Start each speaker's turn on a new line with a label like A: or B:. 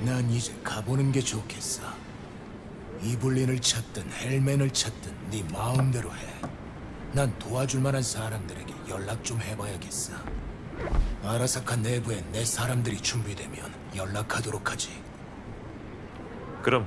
A: 난 이제 가보는 게 좋겠어. 이블린을 찾든 헬멘을 찾든 네 마음대로 해. 난 도와줄 만한 사람들에게 연락 좀 해봐야겠어. 아라사카 내부에 내 사람들이 준비되면 연락하도록 하지.
B: 그럼